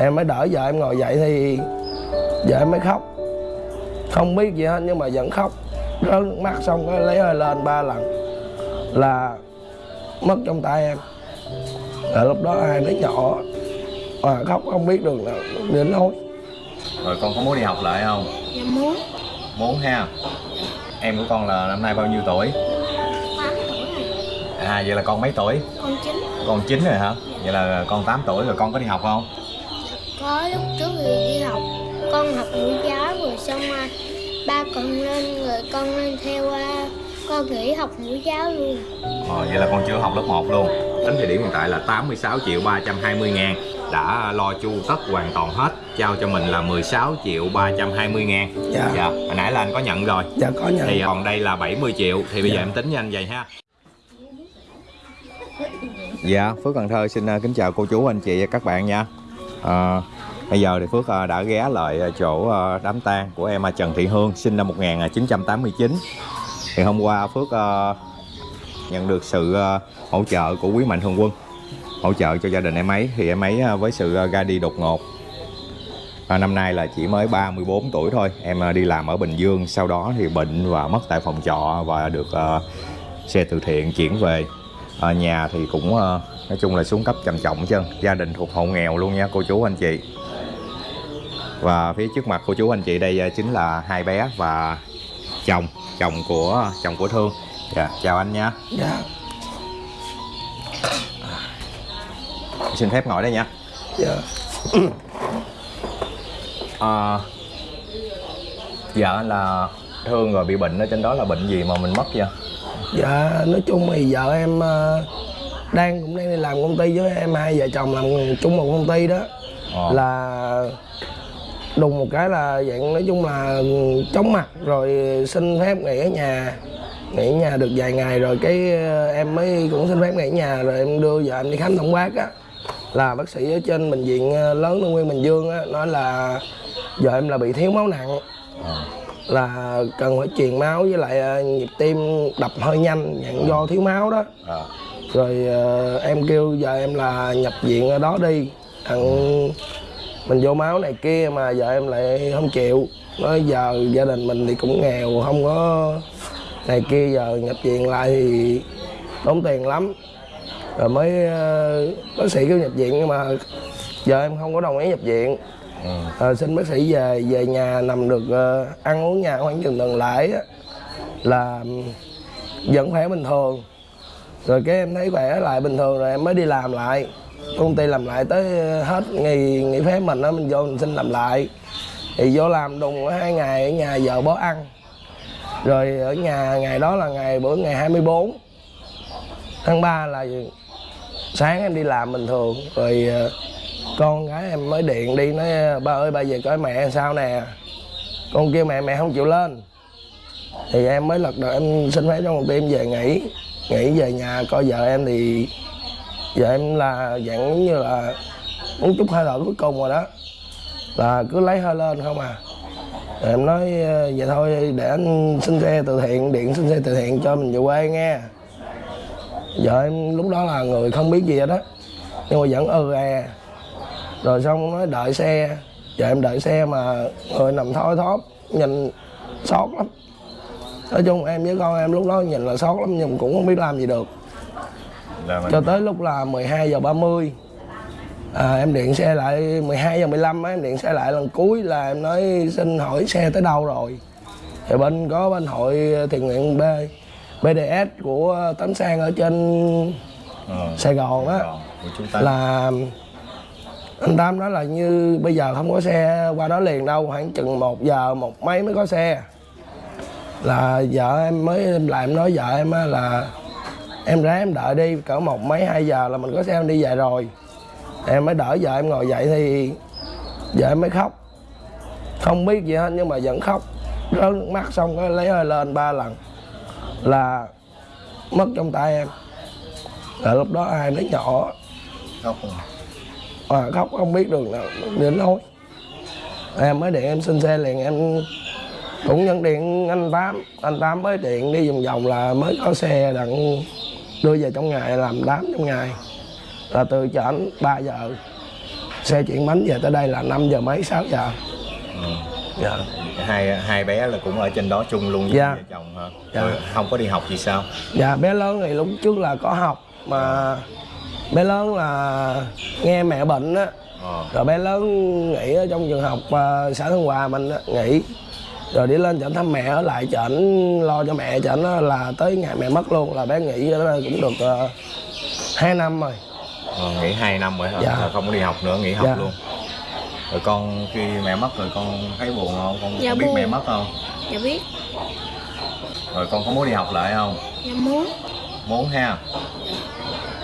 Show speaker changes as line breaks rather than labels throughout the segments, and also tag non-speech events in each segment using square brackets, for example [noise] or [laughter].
em mới đỡ vợ em ngồi dậy thì vợ em mới khóc. Không biết gì hết nhưng mà vẫn khóc. Rớt nước mắt xong cái lấy hơi lên ba lần là mất trong tay em. Là lúc đó hai đứa nhỏ mà khóc không biết đường nào đến nói.
Rồi con có muốn đi học lại không?
Dạ muốn.
Muốn ha. Em của con là năm nay bao nhiêu tuổi?
8 tuổi rồi.
À vậy là con mấy tuổi?
Con chính
con 9 rồi hả? Vậy là con 8 tuổi rồi con có đi học không
có lúc trước thì đi học con học mẫu giáo rồi xong à, ba con lên rồi con lên theo à, con nghỉ học mẫu giáo luôn.
Ờ, vậy là con chưa học lớp 1 luôn. Đến thời điểm hiện tại là 86 triệu 320 ngàn. Đã lo chu tất hoàn toàn hết. Trao cho mình là 16 triệu 320 ngàn.
Dạ.
dạ Hồi nãy là anh có nhận rồi.
Dạ có nhận.
Thì còn đây là 70 triệu. Thì bây giờ
Dạ.
em tính với anh vậy ha. Dạ, Phước Cần Thơ xin uh, kính chào cô chú, anh chị và các bạn nha à, Bây giờ thì Phước ờ, đã ghé lại ờ, chỗ đám tang của em à, Trần Thị Hương Sinh năm 1989 Thì hôm qua Phước nhận được sự hỗ trợ của quý mạnh thường quân Hỗ trợ cho gia đình em ấy. Thì em ấy với sự ra đi đột ngột. À, Năm nay là chỉ mới 34 tuổi thôi. Em đi làm ở Bình Dương Sau đó thì bệnh và mất tại phòng trọ Và được uh, xe từ thiện chuyển về. Ở nhà thì cũng uh, nói chung là xuống cấp trầm trọng chân gia đình thuộc hộ nghèo luôn nha cô chú anh chị. Và phía trước mặt cô chú anh chị đây ờ, chính là hai bé và chồng chồng của chồng của thương. Dạ chào anh nha.
Dạ.
Xin phép ngồi đây nha.
Dạ. [clears throat]
À, dạ là thương rồi bị bệnh ở trên đó là bệnh gì mà mình mất vậy?
Dạ nói chung thì vợ em ờ, đang cũng đang đi làm công ty với em hai vợ chồng làm chung một công ty đó
Ờ.
là đùng một cái là dạng nói chung là chóng mặt rồi xin phép nghỉ ở nhà nghỉ ở nhà được vài ngày rồi cái ờ, em mới cũng xin phép nghỉ ở nhà rồi em đưa vợ em đi khám tổng quát á là bác sĩ ở trên bệnh viện ờ, lớn Tân Nguyên Bình Dương á nói là vợ em là bị thiếu máu nặng. Là cần phải truyền máu với lại ờ, nhịp tim đập hơi nhanh nhận do thiếu máu đó.
Ờ.
rồi ờ, em kêu vợ em là nhập viện ở đó đi. Thằng mình vô máu này kia mà vợ em lại không chịu. Nói giờ gia đình mình thì cũng nghèo không có này kia giờ nhập viện lại thì tốn tiền lắm. Rồi mới ờ, bác sĩ kêu nhập viện nhưng mà vợ em không có đồng ý nhập viện à, xin bác sĩ về về nhà nằm được uh, ăn uống nhà khoảng chừng tuần lễ á, là vẫn khỏe bình thường. Rồi cái em thấy khỏe lại bình thường rồi em mới đi làm lại. Công ty làm lại tới ờ, hết nghỉ nghỉ phép mình á mình vô mình xin làm lại. Thì vô làm đùng hai ngày ở nhà vợ bó ăn. Rồi ở nhà ngày đó là ngày bữa ngày 24 tháng 3 là sáng em đi làm bình thường. Rồi ờ, con gái em mới điện đi, nói, ba ơi, ba về coi mẹ sao nè. Con kêu mẹ mẹ không chịu lên. Thì em mới lật đật em xin phép trong một đêm về nghỉ nghỉ về nhà coi vợ em thì vợ em là dạng như là muốn chút hơi thở cuối cùng rồi đó, là cứ lấy hơi lên không à. Rồi em nói ờ, vậy thôi, để anh xin xe từ thiện, điện xin xe từ thiện cho mình về quê nghe. Vợ em lúc đó là người không biết gì hết đó nhưng mà vẫn ừ à rồi xong nói đợi xe. Vợ em đợi xe mà người nằm thoi thóp nhìn sót lắm. Nói chung em với con em lúc đó nhìn là sót lắm nhưng cũng không biết làm gì được.
Là mình-
cho tới lúc là 12 giờ 30 à, em điện xe lại 12 giờ 15 á, em điện xe lại lần cuối là em nói xin hỏi xe tới đâu rồi? Thì bên có bên hội thiện nguyện B BDS của Tấn Sang ở trên
Ờ.
Sài Gòn á. Là anh Tam nói là như bây giờ không có xe qua đó liền đâu, khoảng chừng một giờ, một mấy mới có xe. Là vợ em mới lại em nói vợ em á là em ráng em đợi đi, cỡ một mấy, hai giờ là mình có xe em đi về rồi. Em mới đỡ vợ em ngồi dậy thì vợ em mới khóc. Không biết gì hết, nhưng mà vẫn khóc. Rớt nước mắt xong cái lấy hơi lên ba lần là mất trong tay em. Là lúc đó hai đứa nhỏ.
Khóc rồi
mà khóc không biết đường nào đến nói em mới điện em xin xe liền em cũng nhận điện anh tám anh tám mới điện đi vòng vòng là mới có xe đặng đưa về trong ngày làm đám trong ngày là từ chợ ảnh 3 giờ xe chuyển bánh về tới đây là 5 giờ mấy 6 giờ
ừ.
dạ
hai hai bé là cũng ở trên đó chung luôn với
Dạ.
vợ chồng hả
Dạ.
Không có đi học gì sao
dạ bé lớn thì lúc trước là có học mà bé lớn là nghe mẹ bệnh á.
Ờ.
rồi bé lớn nghỉ ở trong trường học ờ, xã Thân Hòa mình á, nghỉ. Rồi đi lên chợ thăm mẹ ở lại chợ lo cho mẹ chợ nó là tới ngày mẹ mất luôn là bé nghỉ ở cũng được uh, 2 năm rồi.
Ờ, nghỉ 2 năm rồi hả?
Dạ.
là không có đi học nữa nghỉ học
Dạ.
luôn. Rồi con khi mẹ mất rồi con thấy buồn không? Con
Dạ
biết
buồn.
mẹ mất không?
Dạ biết.
Rồi con có muốn đi học lại không?
Dạ muốn.
Muốn ha.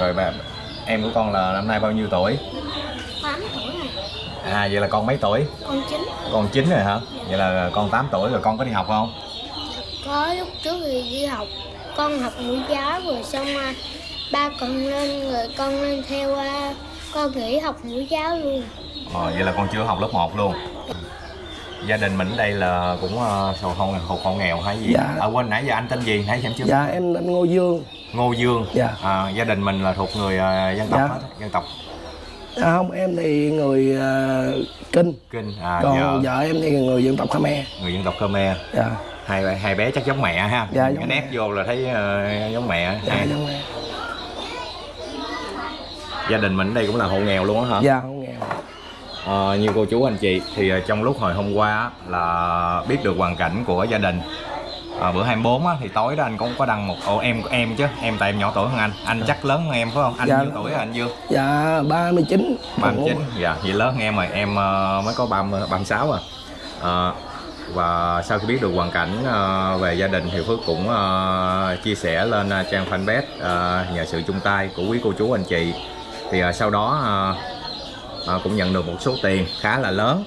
Rồi bà em của con là năm nay bao nhiêu tuổi?
8 tuổi rồi.
À vậy là con mấy tuổi?
Con chính
con 9 rồi hả? Vậy là con 8 tuổi rồi con có đi học không?
Có lúc trước thì đi học. Con học mẫu giáo rồi xong à, ba con lên rồi con lên theo à, con nghỉ học mẫu giáo luôn.
Ờ, vậy là con chưa học lớp 1 luôn. Gia đình mình ở đây là cũng uh, sầu không hộ khẩu nghèo hay gì?
Dạ.
à quên nãy giờ anh tên gì? Nãy giờ em chưa
dạ em anh Ngô Dương
Ngô Dương.
Dạ.
à, gia đình mình là thuộc người à, dân tộc
Dạ.
dân tộc.
À, không em thì người ờ, kinh.
Kinh à,
còn
vợ,
vợ em thì người dân tộc Khmer.
Người dân tộc Khmer.
Dạ.
Hai hai bé chắc giống mẹ ha.
Dạ, giống
nét
mẹ.
vô là thấy ờ, giống mẹ.
Dạ
Hai-
giống em
gia đình mình ở đây cũng là hộ nghèo luôn á hả?
Dạ không nghèo.
Ờ, như cô chú anh chị thì trong lúc hồi hôm qua là biết được hoàn cảnh của gia đình Ờ, bữa 24 á, thì tối đó anh cũng có đăng một ồ em em chứ em tại em nhỏ tuổi hơn anh. Anh chắc lớn hơn em phải không? Anh
Dạ.
nhiêu tuổi anh Dương
dạ 39
39 dạ vậy lớn hơn em rồi. Em ờ, mới có 30 36 à. Ờ, và sau khi biết được hoàn cảnh ờ, về gia đình thì Phước cũng ờ, chia sẻ lên ờ, trang fanpage ờ, nhờ sự chung tay của quý cô chú anh chị. Thì ờ, sau đó ờ, ờ, cũng nhận được một số tiền khá là lớn.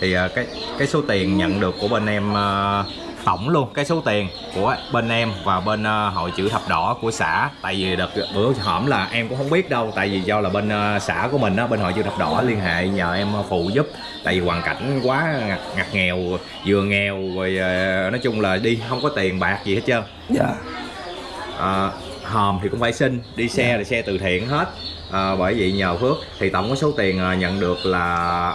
Thì ờ, cái cái số tiền nhận được của bên em ờ, tổng luôn cái số tiền của bên em và bên ờ, hội chữ thập đỏ của xã. Tại vì đợt bữa hổm là em cũng không biết đâu tại vì do là bên ờ, xã của mình á bên hội chữ thập đỏ liên hệ nhờ em phụ giúp. Tại vì hoàn cảnh quá ngặt, ngặt nghèo vừa nghèo rồi ờ, nói chung là đi không có tiền bạc gì hết trơn.
Dạ.
À, hòm thì cũng phải xin đi xe là xe từ thiện hết. À, bởi vậy nhờ Phước thì tổng có số tiền nhận được là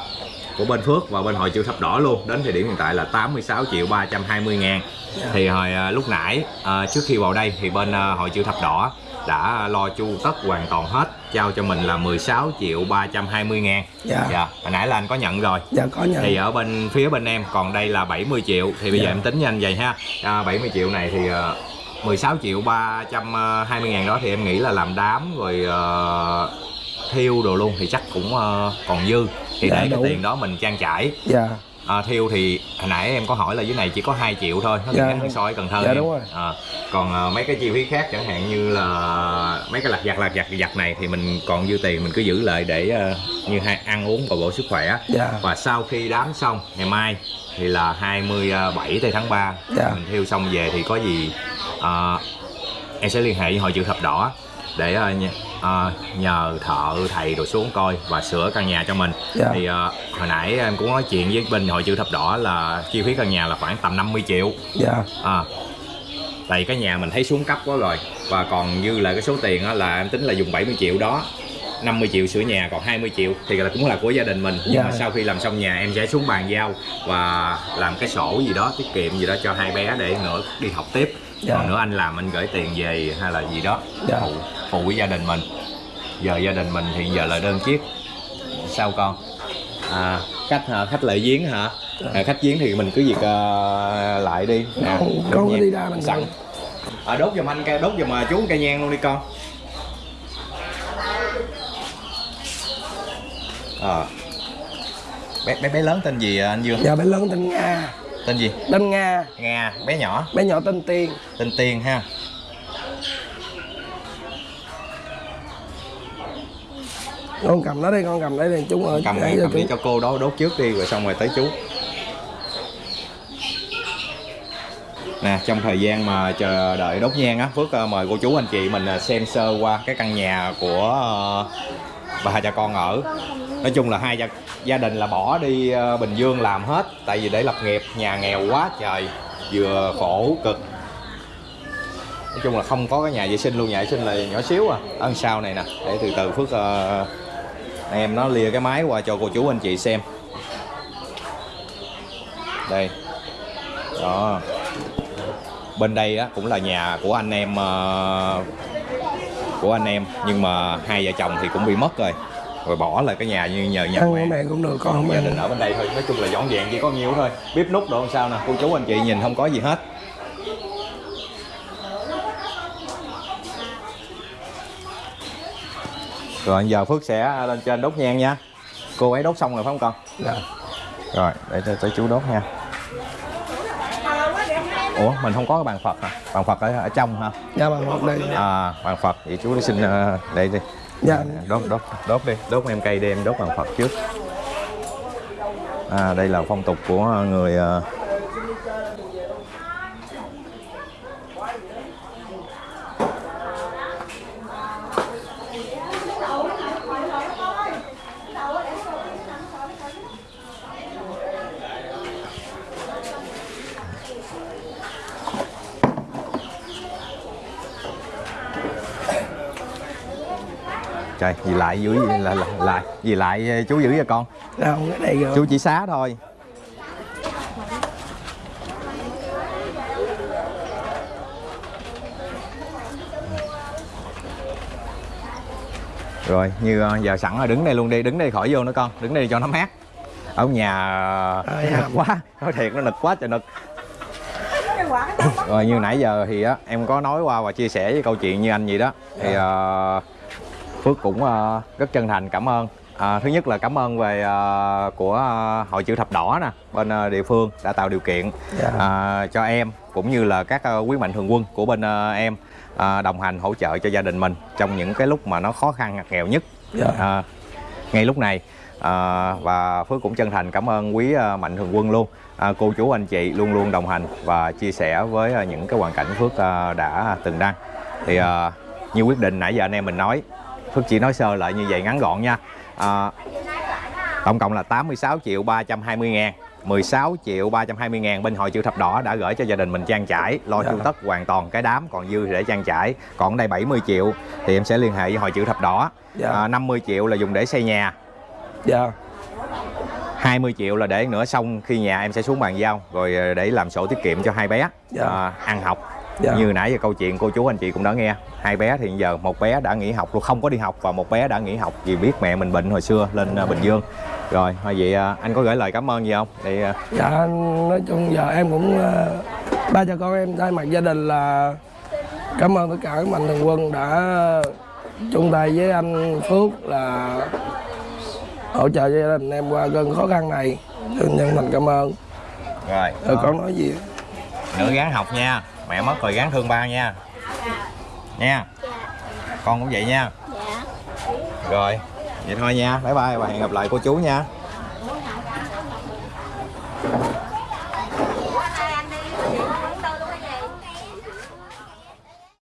của bên Phước và bên hội chữ thập đỏ luôn. Đến thời điểm hiện tại là 86 triệu 320 ngàn. Thì hồi à, lúc nãy à, trước khi vào đây thì bên à, hội chữ thập đỏ đã lo chu tất hoàn toàn hết trao cho mình là 16 triệu 320 ngàn.
Dạ.
dạ hồi nãy là anh có nhận rồi.
Dạ có nhận.
Thì ở bên phía bên em còn đây là 70 triệu. Thì bây giờ
Dạ.
em tính nhanh vậy ha. À, 70 triệu này thì ờ, 16 triệu 320 ngàn đó thì em nghĩ là làm đám rồi ờ, thiêu đồ luôn thì chắc cũng ờ, còn dư. Thì
Dạ,
để cái tiền đó mình trang trải.
Dạ.
À, thiêu thì hồi nãy em có hỏi là dưới này chỉ có 2 triệu thôi nó
Dạ,
hơn so với Cần Thơ
dạ,
em.
đúng rồi.
À, còn ờ, mấy cái chi phí khác chẳng hạn như là mấy cái lặt vặt lặt vặt vặt này thì mình còn dư tiền mình cứ giữ lại để ờ, như hai ăn uống bồi bổ sức khỏe.
Dạ.
Và sau khi đám xong ngày mai thì là 27 tây tháng 3
Dạ.
mình thiêu xong về thì có gì à, em sẽ liên hệ với hội chữ thập đỏ để à, à, nhờ thợ thầy đồ xuống coi và sửa căn nhà cho mình.
Dạ.
thì à, hồi nãy em cũng nói chuyện với bên hội chữ thập đỏ là chi phí căn nhà là khoảng tầm 50 triệu.
Dạ.
À, tại cái nhà mình thấy xuống cấp quá rồi. Và còn dư lại cái số tiền á, là em tính là dùng 70 triệu đó. 50 triệu sửa nhà còn 20 triệu thì là cũng là của gia đình mình. Nhưng
Dạ.
mà sau khi làm xong nhà em sẽ xuống bàn giao và làm cái sổ gì đó tiết kiệm gì đó cho hai bé để nữa đi học tiếp
Dạ.
còn nữa anh làm anh gửi tiền về hay là gì đó.
Dạ.
phụ phụ với gia đình mình. Giờ gia đình mình hiện giờ là đơn chiếc. Sao con? À, khách hả? Khách lại giếng hả? À, khách giếng thì mình cứ việc ờ, lại đi. À,
Con- có đi ra mình
sẵn. à, đốt giùm anh cây đốt giùm mà chú cây nhang luôn đi con. À. bé, bé bé lớn tên gì anh Dương
dạ bé lớn tên Nga
tên gì?
Tên Nga.
Nga bé nhỏ.
Bé nhỏ tên Tiên.
Tên Tiên ha.
Con cầm nó đi con cầm đấy đi chúng ở
cầm đi cầm đi
chúng-
cho cô đó đốt trước đi rồi xong rồi tới chú. Nè trong thời gian mà chờ đợi đốt nhang á phước ờ, mời cô chú anh chị mình ờ, xem sơ qua cái căn nhà của ờ, bà cha con ở nói chung là hai gia, gia đình là bỏ đi ờ, bình dương làm hết tại vì để lập nghiệp nhà nghèo quá trời vừa khổ cực. Nói chung là không có cái nhà vệ sinh luôn nhà vệ sinh là nhỏ xíu à ở sau này nè để từ từ phước uh, em nó lìa cái máy qua cho cô chú anh chị xem. Đây. Đó. Bên đây á cũng là nhà của anh em uh, của anh em nhưng mà hai vợ chồng thì cũng bị mất rồi rồi bỏ lại cái nhà như nhờ nhà mẹ
mẹ cũng được con không
gia đình ở bên đây thôi nói chung là dọn dẹp chỉ có nhiêu thôi. Bếp nút đồ sao nè cô chú anh chị nhìn không có gì hết. Rồi giờ phước sẽ lên trên đốt nhang nha. Cô ấy đốt xong rồi phải không con?
Dạ.
rồi để tới, tới chú đốt nha. Ủa mình không có cái bàn phật hả? Bàn phật ở, ở trong hả?
Dạ bằng một đây.
À bàn phật. Vậy chú đi xin ờ, đây đi
dạ.
Đốt đốt đốt đi. Đốt em cây đem đốt bàn phật trước. À đây là phong tục của người à, trời gì lại dưới là, là, lại gì lại ờ, chú giữ cho con?
Không cái rồi
chú chỉ xá thôi. Rồi như ờ, giờ sẵn rồi đứng đây luôn đi đứng đây khỏi vô nữa con đứng đây cho nó mát. Ở nhà ờ, nực quá [laughs] nói thiệt nó nực quá trời nực. Rồi như nãy giờ thì á em có nói qua và chia sẻ với câu chuyện như anh gì đó. Thì ờ, Phước cũng ờ, rất chân thành cảm ơn À, thứ nhất là cảm ơn về ờ, của ờ, hội chữ thập đỏ nè bên ờ, địa phương đã tạo điều kiện
Dạ.
à, cho em cũng như là các ờ, quý mạnh thường quân của bên ờ, em ờ, đồng hành hỗ trợ cho gia đình mình trong những cái lúc mà nó khó khăn ngặt nghèo nhất
Dạ.
à, ngay lúc này à, và Phước cũng chân thành cảm ơn quý ờ, mạnh thường quân luôn à, cô chú anh chị luôn luôn đồng hành và chia sẻ với ờ, những cái hoàn cảnh Phước ờ, đã từng đăng thì ờ, như quyết định nãy giờ anh em mình nói Phước chỉ nói sơ lại như vậy ngắn gọn nha. À, tổng cộng là 86 triệu 320 ngàn. 16 triệu 320 ngàn bên hội chữ thập đỏ đã gửi cho gia đình mình trang trải lo
Dạ.
chu tất hoàn toàn cái đám còn dư thì để trang trải. Còn đây 70 triệu thì em sẽ liên hệ với hội chữ thập đỏ.
Dạ.
à, 50 triệu là dùng để xây nhà.
Dạ.
20 triệu là để nữa xong khi nhà em sẽ xuống bàn giao rồi ờ, để làm sổ tiết kiệm cho hai bé.
Dạ.
à, ăn học
Dạ.
như nãy giờ câu chuyện cô chú anh chị cũng đã nghe. Hai bé thì giờ một bé đã nghỉ học luôn không có đi học và một bé đã nghỉ học vì biết mẹ mình bệnh hồi xưa lên ờ, Bình Dương. Rồi thôi vậy ờ, anh có gửi lời cảm ơn gì không? Thì
dạ nói chung giờ em cũng ba cha con em thay mặt gia đình là cảm ơn tất cả các mạnh thường quân đã chung tay với anh Phước là hỗ trợ cho gia đình em qua cơn khó khăn này. Chân thành cảm ơn. Rồi
đó.
con nói gì?
Nữa gắng học nha mẹ mất rồi gắng thương ba nha. Nha. Con cũng vậy nha.
Dạ.
Rồi vậy thôi nha. Bye bye và hẹn gặp lại cô chú nha